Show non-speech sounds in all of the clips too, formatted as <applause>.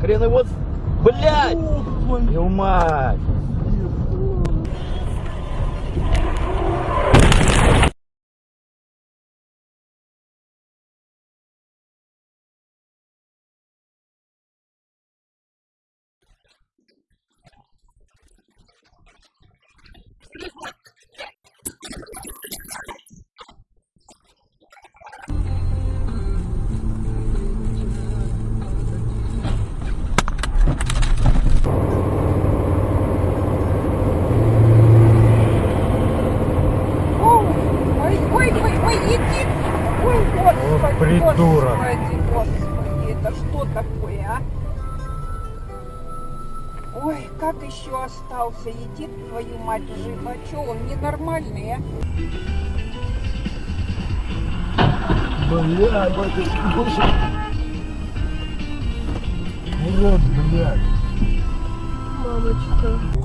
Хрен его... Блядь! Твою мать! еще остался, едит твою мать уже, а что, он ненормальный, а? Бля, батюшка, больше... Урод, блядь. Мамочка.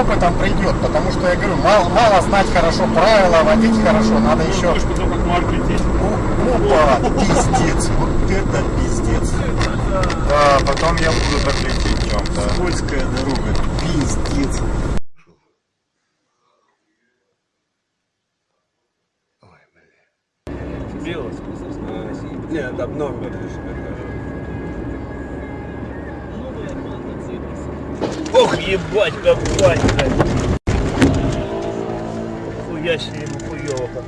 Опытом придет, потому что я говорю, мало, мало знать хорошо правила, водить хорошо, надо еще... Можешь потом как Марк лететь. Опа, пиздец, вот это пиздец. Да, потом я буду так лететь в чем-то. Скользкая дорога, пиздец. Нет, там номер лишь Ох, ебать, как батька. Хуя себе ему хуёво как.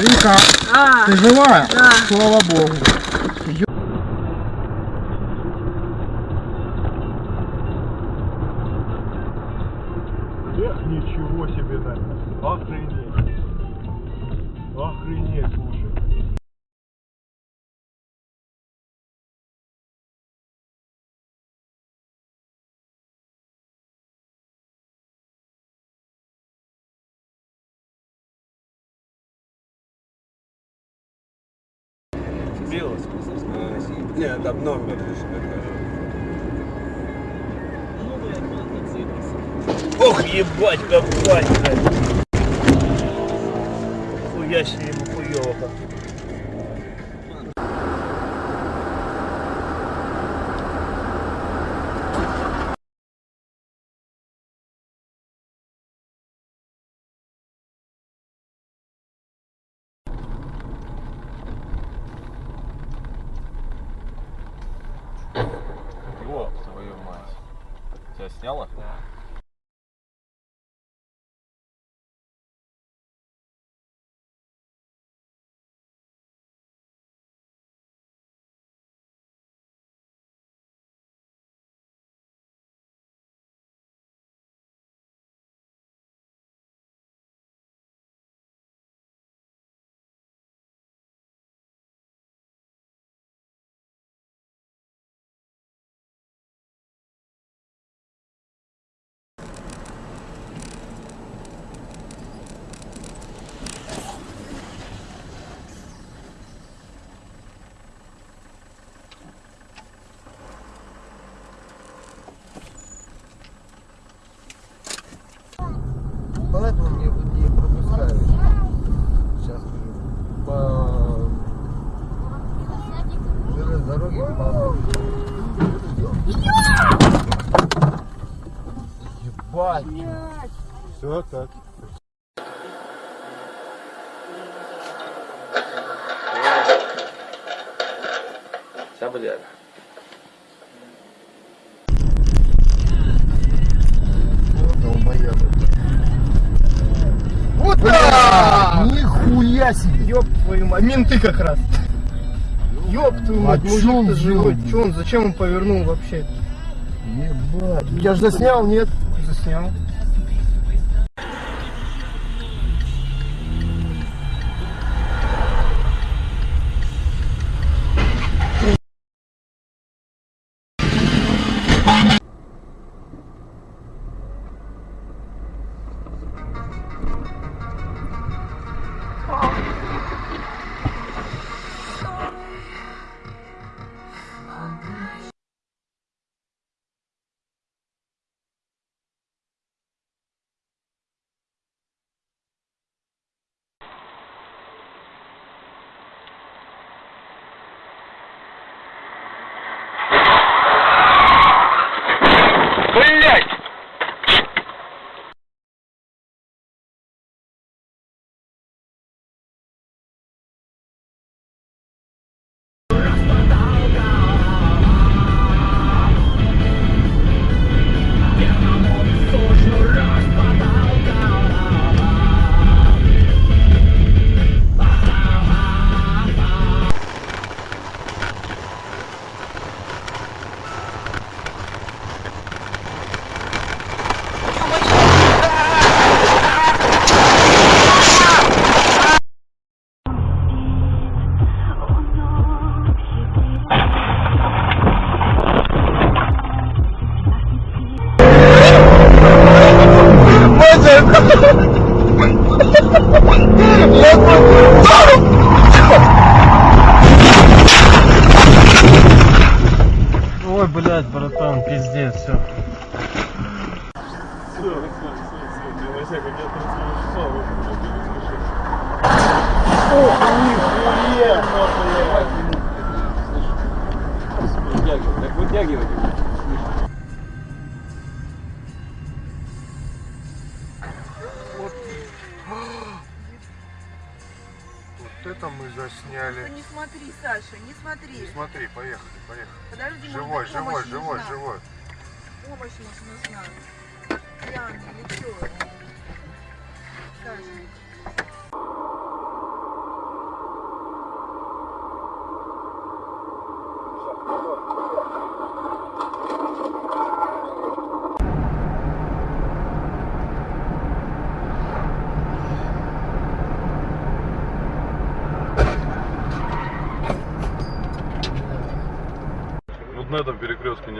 Вика, ты живая? Слава богу. Охренеть, слушай. Сбилась? Нет, там номер лишь Ох, ебать, как батька. Хуя себе ему хуёво как. Ёб твою мать. Тебя сняло? Поэтому мне не пропускают. Сейчас по железной дороге по Ебать. Все так. Вот так! Нихуя себе! Ёб твою мать, менты как раз. Ёб твою мать, А мужик-то живой. Чё он, зачем он повернул вообще? Ебать. Я же заснял, нет? Заснял.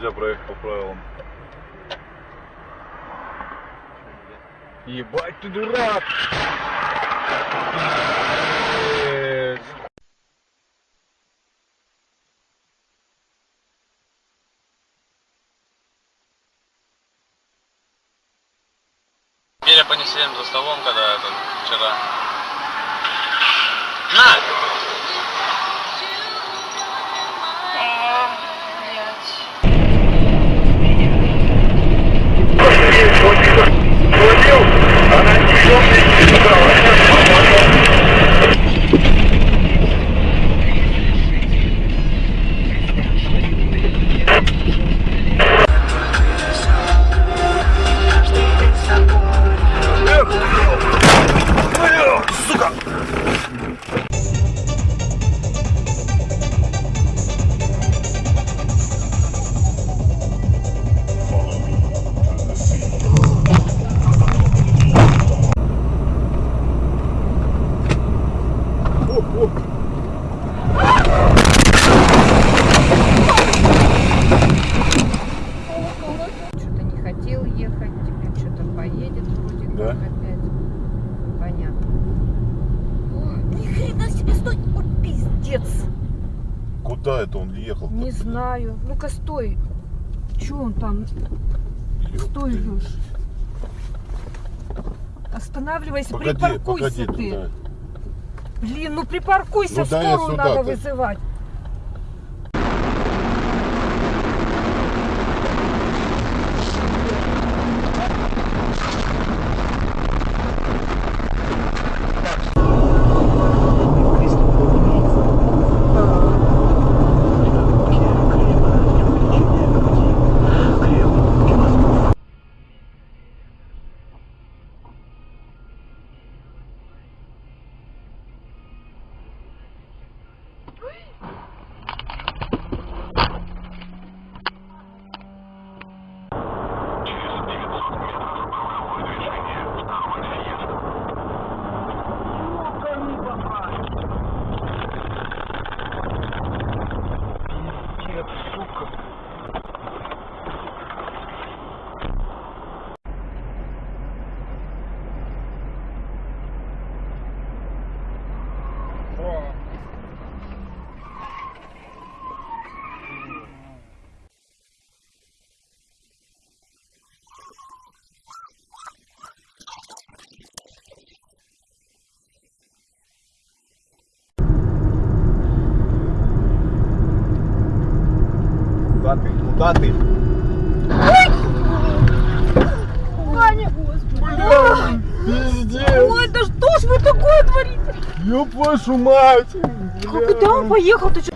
Нельзя проехать по правилам. Ебать ты дурак! Беря понесли за столом, когда этот, вчера. На! you! Знаю. Ну-ка, стой. Че он там? Стой, Леш. Останавливайся, Погоди, припаркуйся погоди ты. туда. Блин, ну припаркуйся, Ну скорую надо вызывать. Куда ты? Ваня! Пиздец! Ой, да что ж вы такое творите? Ёб вашу мать! А куда он поехал? Ты чё?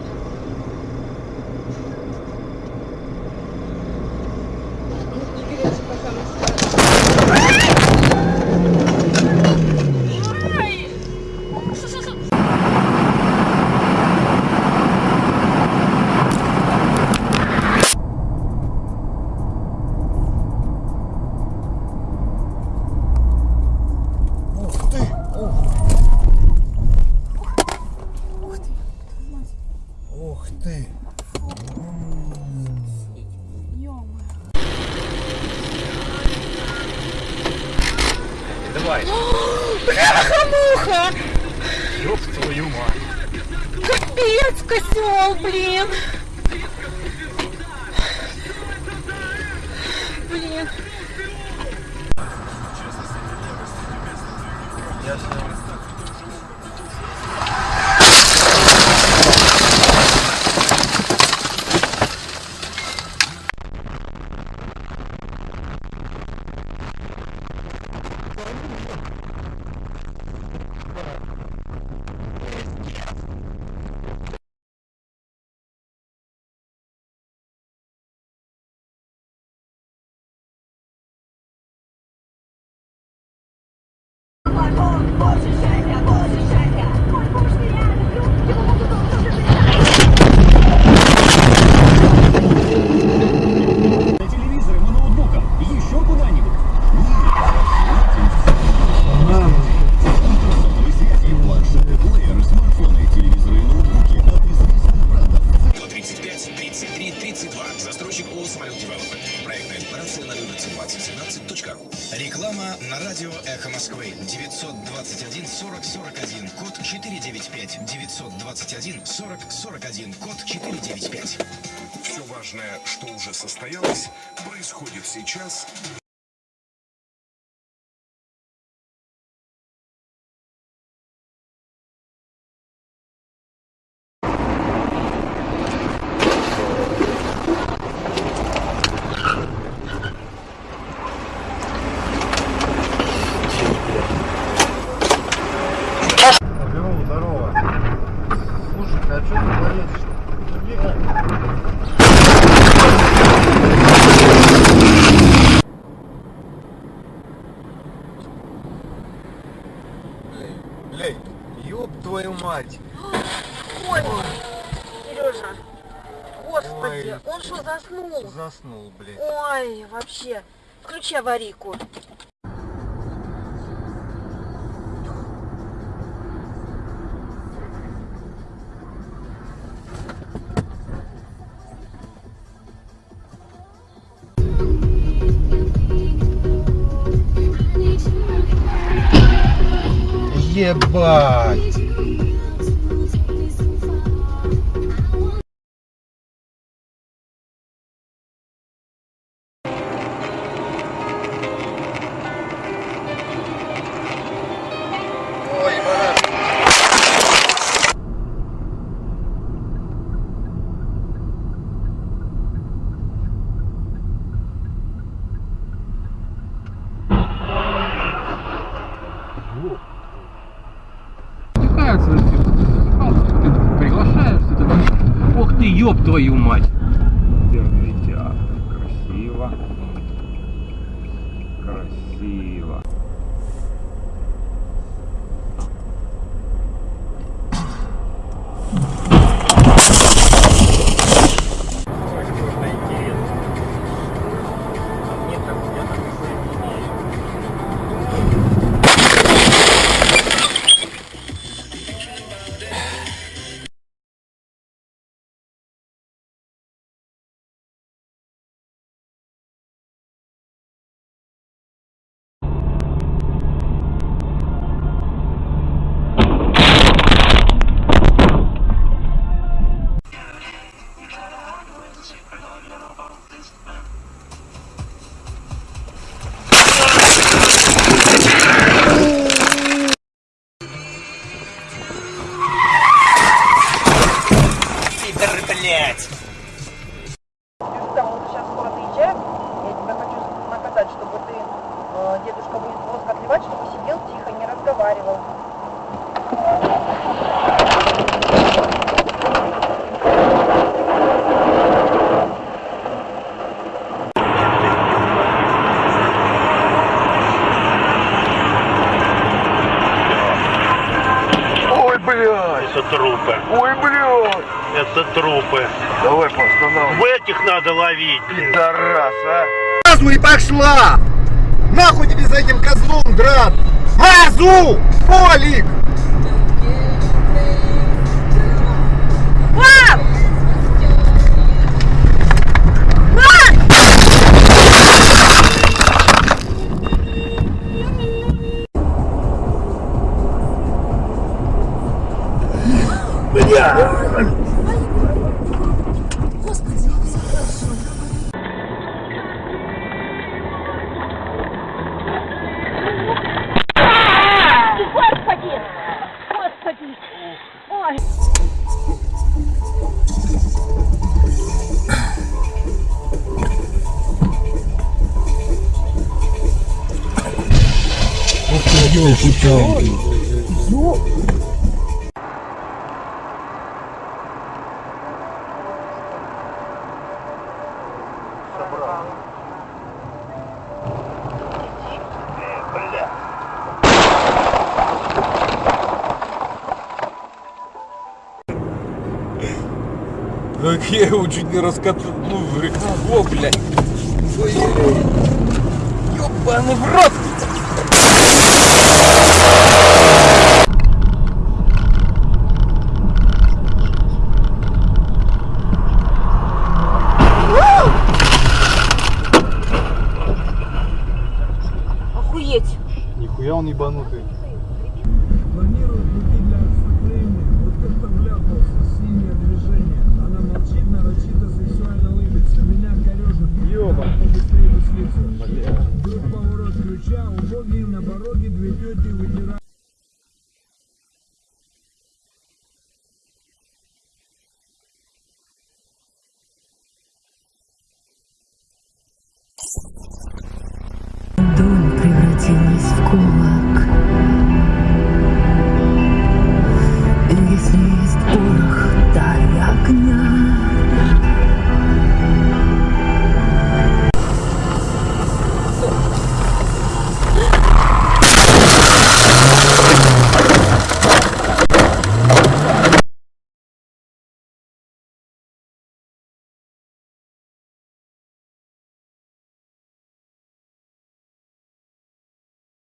твою мать. Капец, козел, блин. Блин. Я Bullshit! Почему? Заснул, блин. Ой, вообще. Включи аварийку. Ебать! нравится, ты приглашаешь, ты ох ты, ёб твою мать. трупы. Ой, блядь. Это трупы. Давай, постановим. В этих надо ловить. Пидорас, а. Мазу и пошла. Нахуй тебе за этим козлом драт. Мазу! Полик! Yo, putain. Так <laughs> я его чуть не раскатал. Ну, о, блядь. Ой-ой-ой. Ёбаный в рот! Охуеть. Нихуя он ебанутый.